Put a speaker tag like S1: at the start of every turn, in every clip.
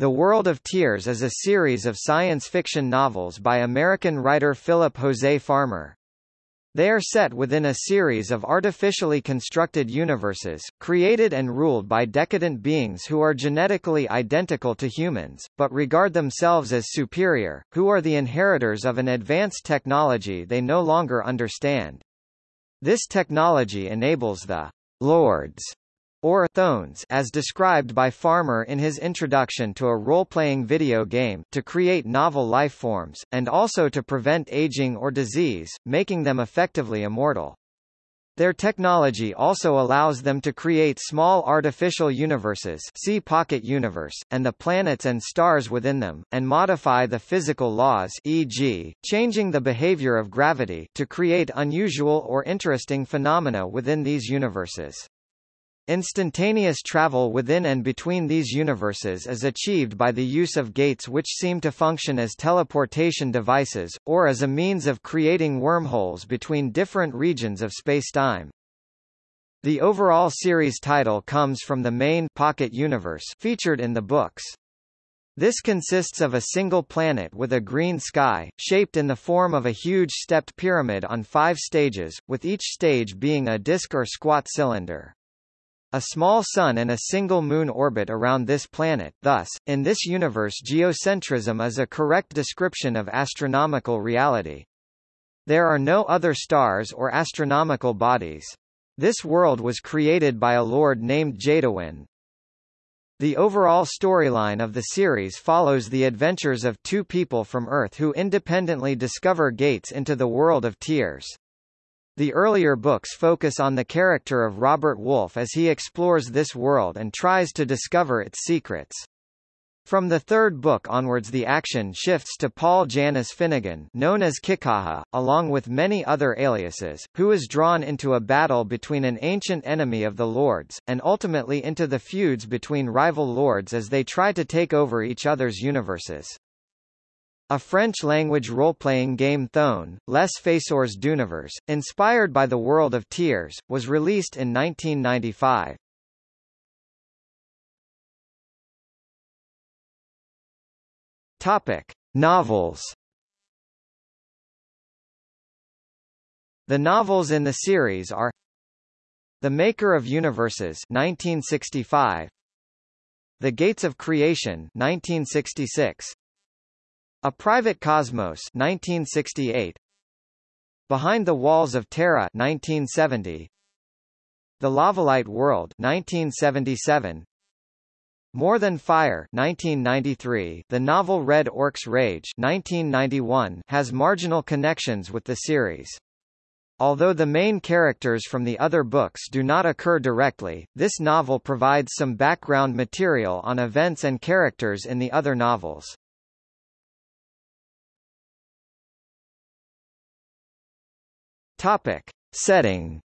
S1: The World of Tiers is a series of science fiction novels by American writer Philip Jose Farmer. They are set within a series of artificially constructed universes, created and ruled by decadent beings who are genetically identical to humans, but regard themselves as superior, who are the inheritors of an advanced technology they no longer understand. This technology enables the Lords or Thoans as described by Farmer in his introduction to a role-playing video game to create novel life forms, and also to prevent aging or disease, making them effectively immortal. Their technology also allows them to create small artificial universes see Pocket Universe, and the planets and stars within them, and modify the physical laws e.g., changing the behavior of gravity to create unusual or interesting phenomena within these universes. Instantaneous travel within and between these universes is achieved by the use of gates which seem to function as teleportation devices, or as a means of creating wormholes between different regions of spacetime. The overall series title comes from the main pocket universe featured in the books. This consists of a single planet with a green sky, shaped in the form of a huge stepped pyramid on five stages, with each stage being a disk or squat cylinder. A small sun and a single moon orbit around this planet thus, in this universe geocentrism is a correct description of astronomical reality. There are no other stars or astronomical bodies. This world was created by a lord named Jadawin. The overall storyline of the series follows the adventures of two people from Earth who independently discover gates into the world of tiers. The earlier books focus on the character of Robert Wolfe as he explores this world and tries to discover its secrets. From the third book onwards the action shifts to Paul Janus Finnegan known as Kikaha, along with many other aliases, who is drawn into a battle between an ancient enemy of the Lords, and ultimately into the feuds between rival Lords as they try to take over each other's universes. A French-language role-playing game Thoan, Les Faiseurs d'Univers, inspired by the World of Tiers, was released in 1995. Topic: Novels. The novels in the series are The Maker of Universes 1965, The Gates of Creation 1966, a Private Cosmos 1968 Behind the Walls of Terra 1970 The Lavalite World 1977 More Than Fire 1993 The novel Red Orc's Rage 1991 has marginal connections with the series. Although the main characters from the other books do not occur directly, this novel provides some background material on events and characters in the other novels. Topic. Setting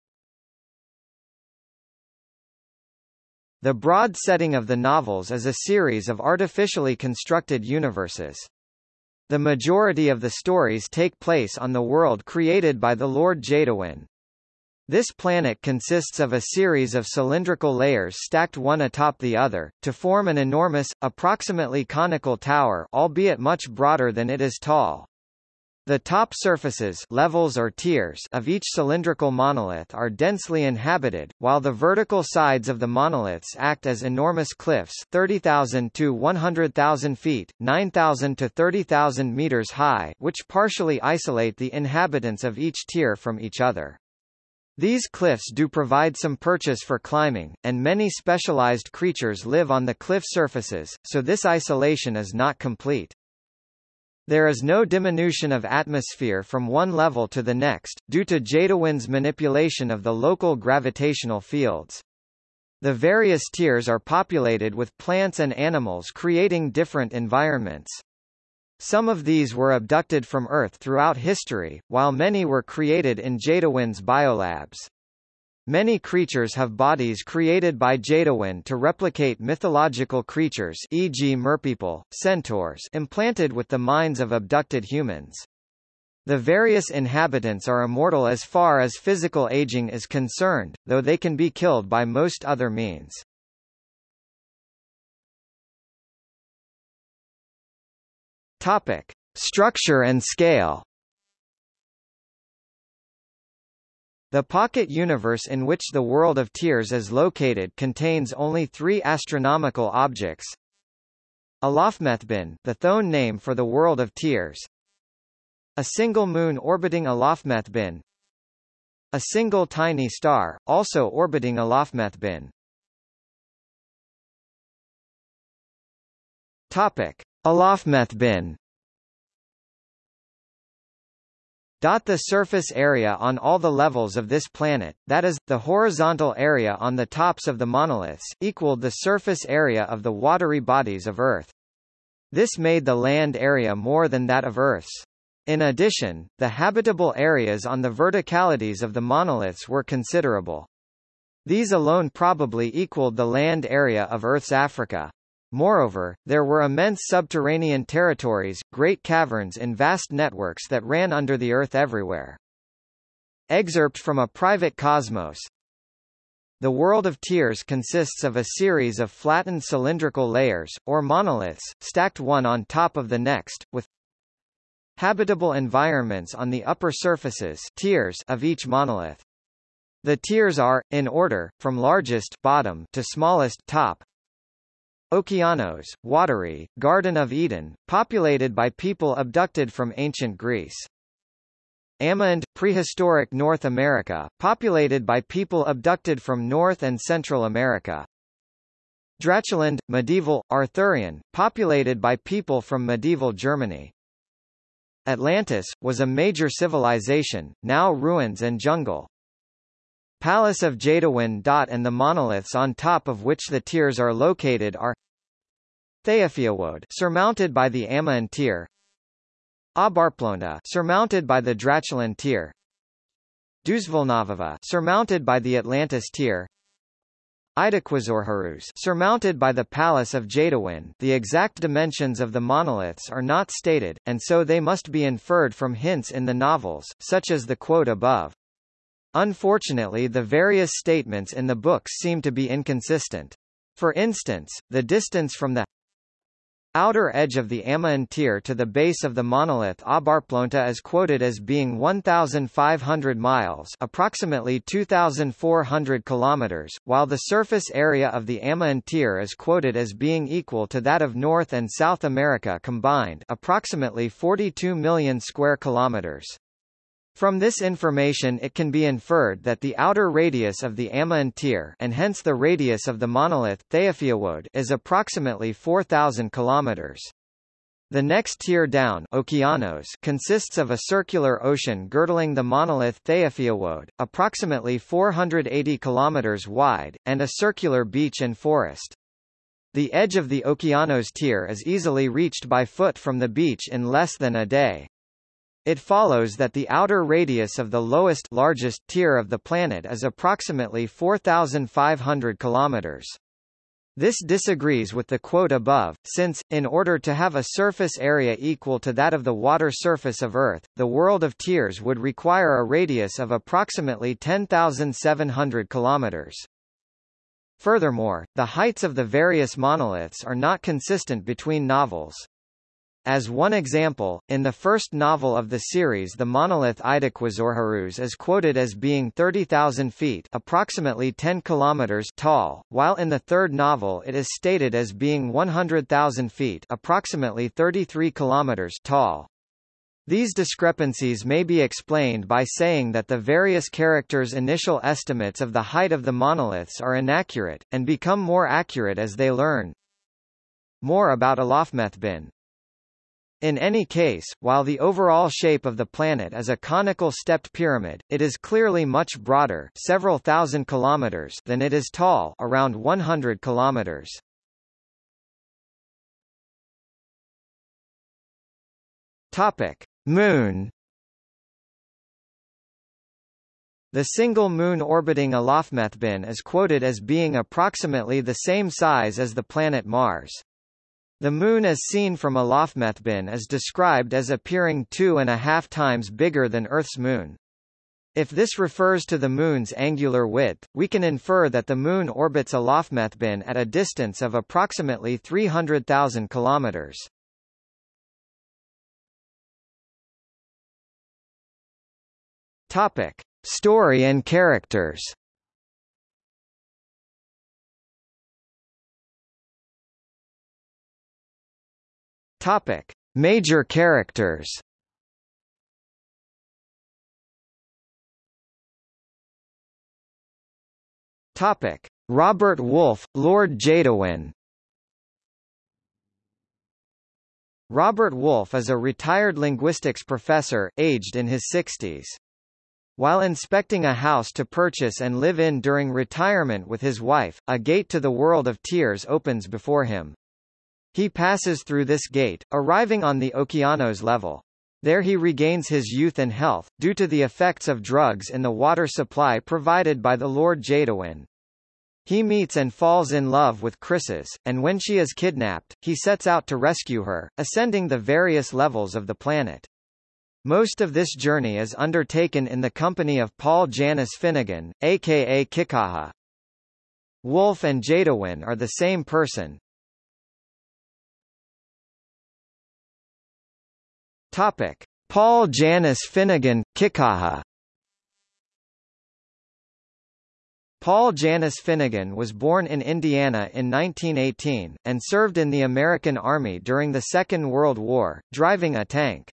S1: The broad setting of the novels is a series of artificially constructed universes. The majority of the stories take place on the world created by the Lord Jadawin. This planet consists of a series of cylindrical layers stacked one atop the other, to form an enormous, approximately conical tower albeit much broader than it is tall. The top surfaces levels or tiers of each cylindrical monolith are densely inhabited, while the vertical sides of the monoliths act as enormous cliffs 30,000 to 100,000 feet, 9,000 to 30,000 meters high which partially isolate the inhabitants of each tier from each other. These cliffs do provide some purchase for climbing, and many specialized creatures live on the cliff surfaces, so this isolation is not complete. There is no diminution of atmosphere from one level to the next, due to Jadawin's manipulation of the local gravitational fields. The various tiers are populated with plants and animals creating different environments. Some of these were abducted from Earth throughout history, while many were created in Jadawin's biolabs. Many creatures have bodies created by Jadawin to replicate mythological creatures e.g. merpeople, centaurs implanted with the minds of abducted humans. The various inhabitants are immortal as far as physical aging is concerned, though they can be killed by most other means. Topic: Structure and scale. The pocket universe in which the world of Tiers is located contains only three astronomical objects. Alafmethbin, the Thoan name for the world of Tiers. A single moon orbiting Alafmethbin. A single tiny star, also orbiting Alafmethbin. Topic: Alafmethbin The surface area on all the levels of this planet, that is, the horizontal area on the tops of the monoliths, equaled the surface area of the watery bodies of Earth. This made the land area more than that of Earth's. In addition, the habitable areas on the verticalities of the monoliths were considerable. These alone probably equaled the land area of Earth's Africa. Moreover, there were immense subterranean territories, great caverns and vast networks that ran under the earth everywhere. Excerpt from a private cosmos The world of Tiers consists of a series of flattened cylindrical layers, or monoliths, stacked one on top of the next, with habitable environments on the upper surfaces tiers of each monolith. The tiers are, in order, from largest bottom to smallest top, Okeanos, watery, Garden of Eden, populated by people abducted from ancient Greece. Amand, prehistoric North America, populated by people abducted from North and Central America. Dracheland, medieval, Arthurian, populated by people from medieval Germany. Atlantis, was a major civilization, now ruins and jungle. Palace of Jadawin. And the monoliths on top of which the tiers are located are Theofiawode surmounted by the Amaon tier, Abarplona surmounted by the Dracheland tier, Duzvolnavava surmounted by the Atlantis Tier Idaquazorharus surmounted by the Palace of Jadawin the exact dimensions of the monoliths are not stated, and so they must be inferred from hints in the novels, such as the quote above. Unfortunately the various statements in the books seem to be inconsistent. For instance, the distance from the outer edge of the Amaon Tier to the base of the monolith Abarplonta is quoted as being 1,500 miles approximately 2,400 kilometers, while the surface area of the Amaon Tier is quoted as being equal to that of North and South America combined approximately 42 million square kilometers. From this information it can be inferred that the outer radius of the Amaon Tier and hence the radius of the monolith Theofiawode is approximately 4,000 kilometers. The next tier down Okeanos consists of a circular ocean girdling the monolith Theofiawode, approximately 480 kilometers wide, and a circular beach and forest. The edge of the Okeanos tier is easily reached by foot from the beach in less than a day. It follows that the outer radius of the lowest largest tier of the planet is approximately 4,500 kilometers. This disagrees with the quote above, since, in order to have a surface area equal to that of the water surface of Earth, the world of tiers would require a radius of approximately 10,700 kilometers. Furthermore, the heights of the various monoliths are not consistent between novels. As one example, in the first novel of the series the monolith Idaquazorharus is quoted as being 30,000 feet approximately 10 kilometers tall, while in the third novel it is stated as being 100,000 feet approximately 33 kilometers tall. These discrepancies may be explained by saying that the various characters' initial estimates of the height of the monoliths are inaccurate, and become more accurate as they learn. More about Alafmethbin in any case, while the overall shape of the planet is a conical stepped pyramid, it is clearly much broader several thousand kilometers than it is tall around 100 kilometers. Topic: Moon The single moon orbiting Alafmethbin is quoted as being approximately the same size as the planet Mars. The Moon as seen from Alafmethbin is described as appearing two and a half times bigger than Earth's Moon. If this refers to the Moon's angular width, we can infer that the Moon orbits Alafmethbin at a distance of approximately 300,000 kilometers. Topic. Story and characters Topic: Major characters. Topic: Robert Wolfe, Lord Jadawin. Robert Wolfe is a retired linguistics professor, aged in his 60s. While inspecting a house to purchase and live in during retirement with his wife, a gate to the world of tiers opens before him. He passes through this gate, arriving on the Okeanos level. There he regains his youth and health, due to the effects of drugs in the water supply provided by the Lord Jadawin. He meets and falls in love with Chryses, and when she is kidnapped, he sets out to rescue her, ascending the various levels of the planet. Most of this journey is undertaken in the company of Paul Janus Finnegan, aka Kikaha. Wolfe and Jadawin are the same person, Topic: Paul Janus Finnegan, Kikaha. Paul Janus Finnegan was born in Indiana in 1918, and served in the American Army during the Second World War, driving a tank.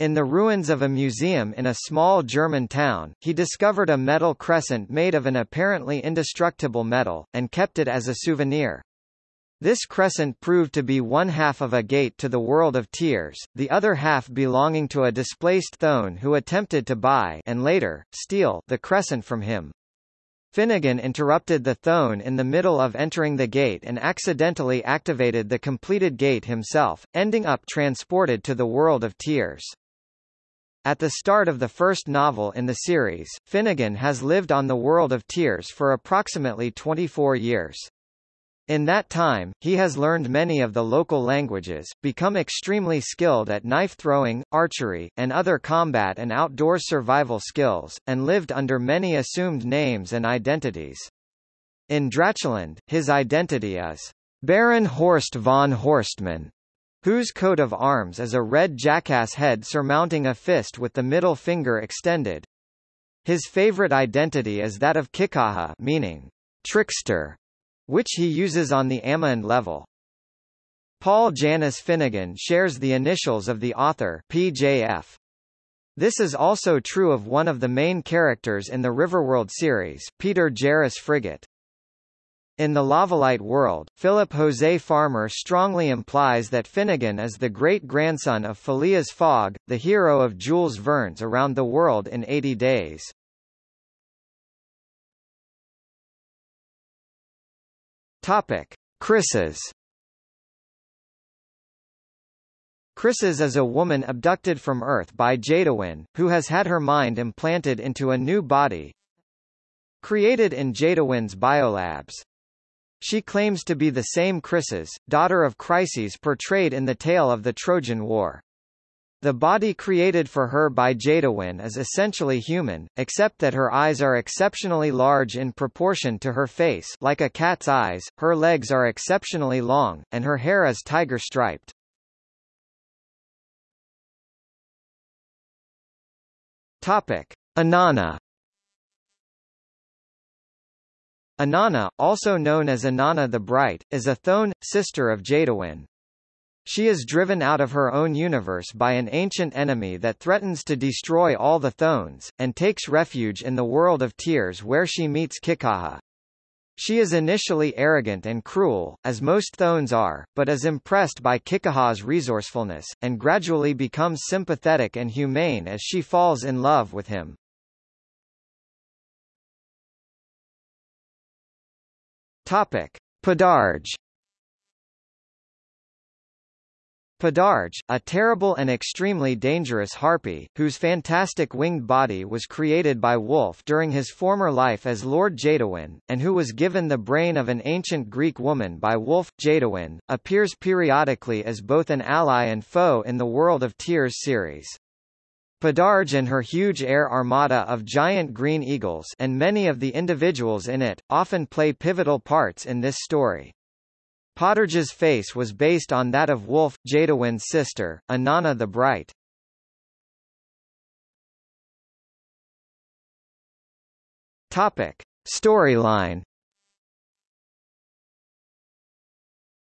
S1: In the ruins of a museum in a small German town, he discovered a metal crescent made of an apparently indestructible metal, and kept it as a souvenir. This crescent proved to be one half of a gate to the world of tiers, the other half belonging to a displaced Thoan who attempted to buy and later, steal the crescent from him. Finnegan interrupted the Thoan in the middle of entering the gate and accidentally activated the completed gate himself, ending up transported to the world of tiers. At the start of the first novel in the series, Finnegan has lived on the world of tiers for approximately 24 years. In that time, he has learned many of the local languages, become extremely skilled at knife throwing, archery, and other combat and outdoor survival skills, and lived under many assumed names and identities. In Dracheland, his identity is Baron Horst von Horstmann, whose coat of arms is a red jackass head surmounting a fist with the middle finger extended. His favorite identity is that of Kikaha meaning trickster, which he uses on the Amund level. Paul Janus Finnegan shares the initials of the author PJF. This is also true of one of the main characters in the Riverworld series, Peter Jairus Frigate. In the Lavalite world, Philip Jose Farmer strongly implies that Finnegan is the great-grandson of Phileas Fogg, the hero of Jules Verne's Around the World in 80 Days. Topic: Chryses. Chryses is a woman abducted from Earth by Jadawin, who has had her mind implanted into a new body created in Jadawin's biolabs. She claims to be the same Chryses, daughter of Chryses portrayed in the tale of the Trojan War. The body created for her by Jadawin is essentially human, except that her eyes are exceptionally large in proportion to her face like a cat's eyes, her legs are exceptionally long, and her hair is tiger-striped. Topic. Inanna Inanna, also known as Inanna the Bright, is a Thoan, sister of Jadawin. She is driven out of her own universe by an ancient enemy that threatens to destroy all the Thoans, and takes refuge in the world of tiers where she meets Kikaha. She is initially arrogant and cruel, as most Thoans are, but is impressed by Kikaha's resourcefulness, and gradually becomes sympathetic and humane as she falls in love with him. Topic. Podarge Podarge, a terrible and extremely dangerous harpy, whose fantastic winged body was created by Wolfe during his former life as Lord Jadawin, and who was given the brain of an ancient Greek woman by Wolfe, Jadawin, appears periodically as both an ally and foe in the World of Tiers series. Podarge and her huge air armada of giant green eagles and many of the individuals in it, often play pivotal parts in this story. Podarge's face was based on that of Wolfe, Jadawin's sister, Inanna the Bright. Topic. Storyline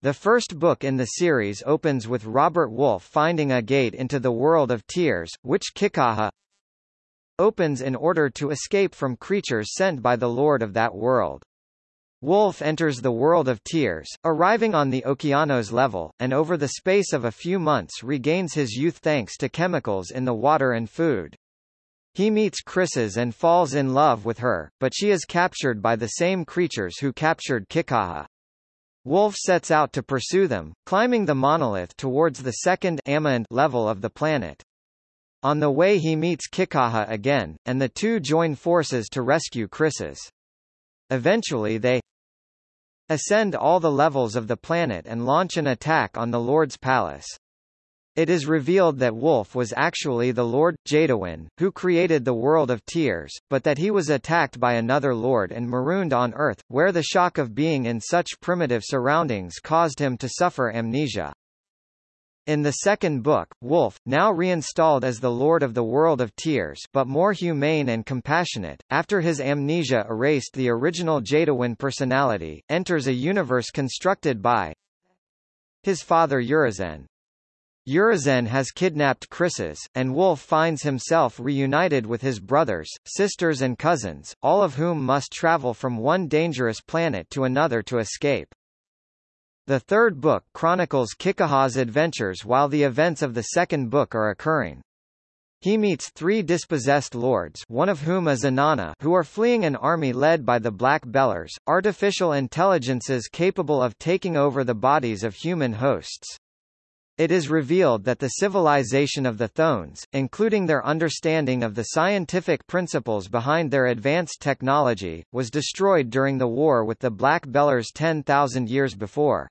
S1: The first book in the series opens with Robert Wolfe finding a gate into the world of tiers, which Kikaha opens in order to escape from creatures sent by the lord of that world. Wolfe enters the world of tiers, arriving on the Okeanos level, and over the space of a few months regains his youth thanks to chemicals in the water and food. He meets Chryses and falls in love with her, but she is captured by the same creatures who captured Kikaha. Wolfe sets out to pursue them, climbing the monolith towards the second level of the planet. On the way he meets Kikaha again, and the two join forces to rescue Chryses. Eventually they ascend all the levels of the planet and launch an attack on the Lord's palace. It is revealed that Wolfe was actually the Lord, Jadawin, who created the world of tiers, but that he was attacked by another lord and marooned on Earth, where the shock of being in such primitive surroundings caused him to suffer amnesia. In the second book, Wolfe, now reinstalled as the Lord of the World of Tiers but more humane and compassionate, after his amnesia erased the original Jadawin personality, enters a universe constructed by his father Urizen. Urizen has kidnapped Chryses, and Wolfe finds himself reunited with his brothers, sisters and cousins, all of whom must travel from one dangerous planet to another to escape. The third book chronicles Kikaha's adventures while the events of the second book are occurring. He meets three dispossessed lords one of whom is Inanna who are fleeing an army led by the Black Bellers, artificial intelligences capable of taking over the bodies of human hosts. It is revealed that the civilization of the Thoans, including their understanding of the scientific principles behind their advanced technology, was destroyed during the war with the Black Bellers 10,000 years before.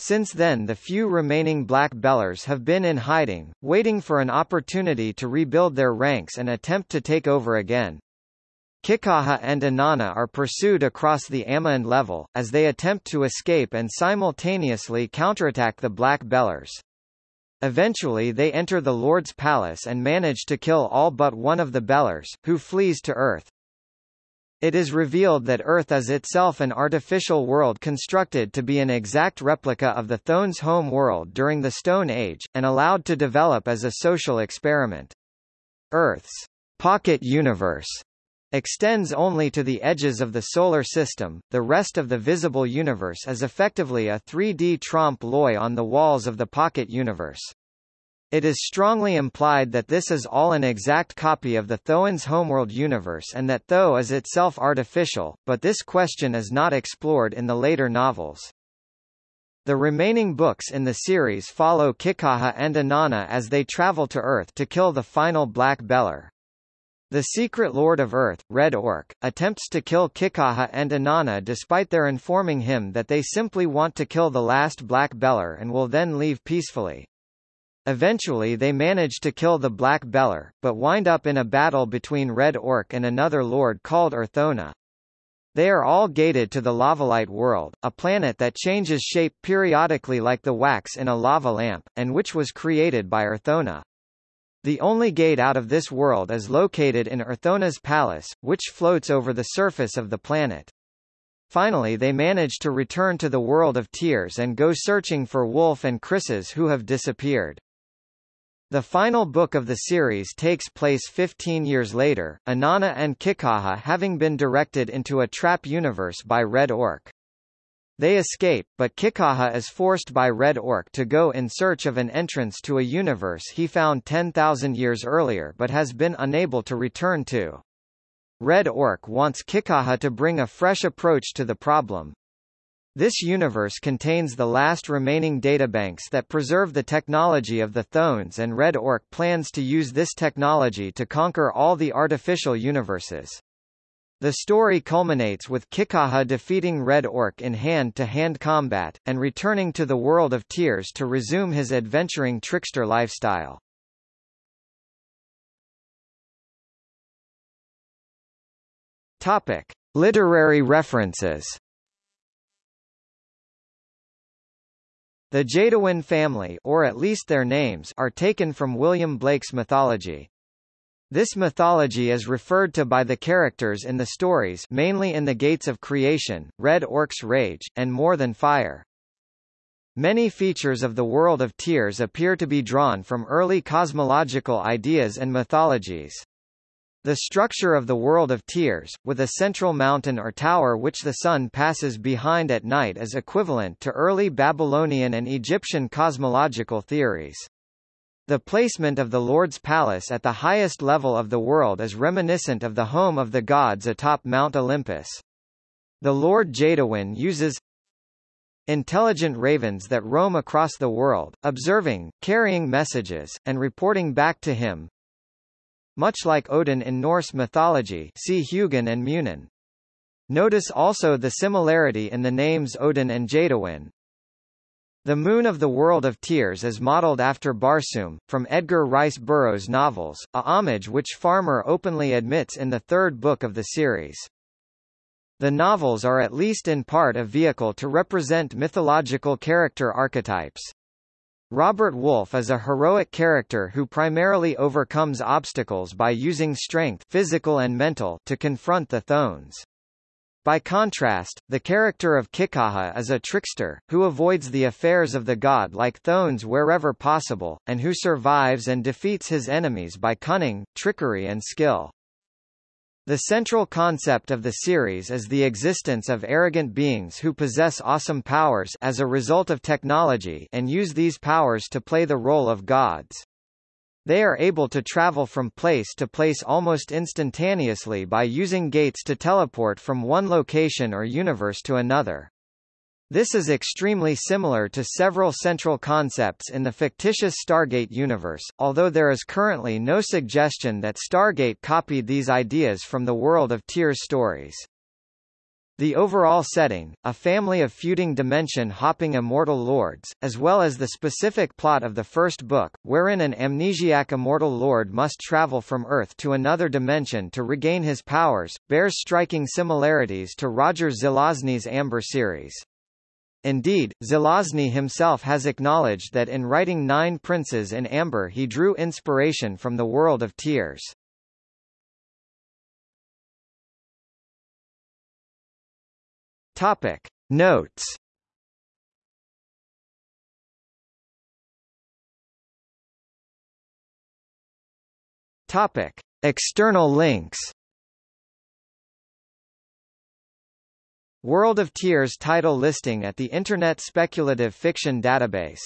S1: Since then the few remaining Black Bellers have been in hiding, waiting for an opportunity to rebuild their ranks and attempt to take over again. Kikaha and Inanna are pursued across the Amand level, as they attempt to escape and simultaneously counterattack the Black Bellers. Eventually they enter the Lord's palace and manage to kill all but one of the Bellers, who flees to Earth. It is revealed that Earth is itself an artificial world constructed to be an exact replica of the Thoan's home world during the Stone Age, and allowed to develop as a social experiment. Earth's pocket universe extends only to the edges of the Solar System, the rest of the visible universe is effectively a 3D trompe-l'oeil on the walls of the pocket universe. It is strongly implied that this is all an exact copy of the Thoan's homeworld universe and that Tho is itself artificial, but this question is not explored in the later novels. The remaining books in the series follow Kikaha and Inanna as they travel to Earth to kill the final Black Beller. The secret Lord of Earth, Red Orc, attempts to kill Kikaha and Inanna despite their informing him that they simply want to kill the last Black Beller and will then leave peacefully. Eventually they manage to kill the Black Beller, but wind up in a battle between Red Orc and another lord called Urthona. They are all gated to the Lavalite world, a planet that changes shape periodically like the wax in a lava lamp, and which was created by Urthona. The only gate out of this world is located in Urthona's palace, which floats over the surface of the planet. Finally they manage to return to the world of tiers and go searching for Wolfe and Chryses who have disappeared. The final book of the series takes place 15 years later, Inanna and Kikaha having been directed into a trap universe by Red Orc. They escape, but Kikaha is forced by Red Orc to go in search of an entrance to a universe he found 10,000 years earlier but has been unable to return to. Red Orc wants Kikaha to bring a fresh approach to the problem. This universe contains the last remaining databanks that preserve the technology of the Thoans and Red Orc plans to use this technology to conquer all the artificial universes. The story culminates with Kikaha defeating Red Orc in hand-to-hand -hand combat, and returning to the World of Tiers to resume his adventuring trickster lifestyle. Topic. Literary references The Jadawin family or at least their names are taken from William Blake's mythology. This mythology is referred to by the characters in the stories mainly in the Gates of Creation, Red Orc's Rage, and More Than Fire. Many features of the world of Tiers appear to be drawn from early cosmological ideas and mythologies. The structure of the world of Tiers, with a central mountain or tower which the sun passes behind at night is equivalent to early Babylonian and Egyptian cosmological theories. The placement of the Lord's palace at the highest level of the world is reminiscent of the home of the gods atop Mount Olympus. The Lord Jadawin uses intelligent ravens that roam across the world, observing, carrying messages, and reporting back to him. Much like Odin in Norse mythology see Hugin and Munin. Notice also the similarity in the names Odin and Jadawin, the Moon of the World of Tiers is modeled after Barsoom, from Edgar Rice Burroughs' novels, a homage which Farmer openly admits in the third book of the series. The novels are at least in part a vehicle to represent mythological character archetypes. Robert Wolfe is a heroic character who primarily overcomes obstacles by using strength physical and mental to confront the Thoans. By contrast, the character of Kikaha is a trickster, who avoids the affairs of the god like Thoans wherever possible, and who survives and defeats his enemies by cunning, trickery and skill. The central concept of the series is the existence of arrogant beings who possess awesome powers as a result of technology and use these powers to play the role of gods. They are able to travel from place to place almost instantaneously by using gates to teleport from one location or universe to another. This is extremely similar to several central concepts in the fictitious Stargate universe, although there is currently no suggestion that Stargate copied these ideas from the world of Tiers stories. The overall setting, a family of feuding dimension-hopping immortal lords, as well as the specific plot of the first book, wherein an amnesiac immortal lord must travel from Earth to another dimension to regain his powers, bears striking similarities to Roger Zelazny's Amber series. Indeed, Zelazny himself has acknowledged that in writing Nine Princes in Amber he drew inspiration from the world of Tiers. Topic Notes Topic External links World of Tiers title listing at the Internet Speculative Fiction Database